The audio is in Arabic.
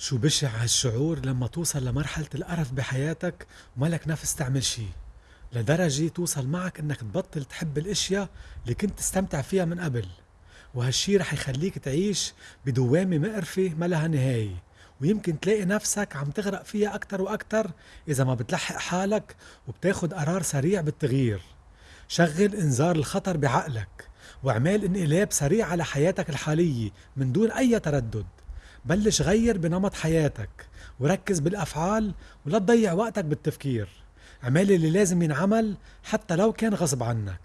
شو بشع هالشعور لما توصل لمرحلة القرف بحياتك؟ وملك نفس تعمل شي. لدرجة توصل معك إنك تبطل تحب الأشياء اللي كنت تستمتع فيها من قبل. وهالشي رح يخليك تعيش بدوامة مقرفة ما لها نهاية. ويمكن تلاقي نفسك عم تغرق فيها أكتر وأكتر إذا ما بتلحق حالك وبتاخد قرار سريع بالتغيير. شغل إنذار الخطر بعقلك واعمل انقلاب سريع على حياتك الحالية من دون أي تردد. بلش غير بنمط حياتك وركز بالأفعال ولا تضيع وقتك بالتفكير. اعمل اللي لازم ينعمل حتى لو كان غصب عنك.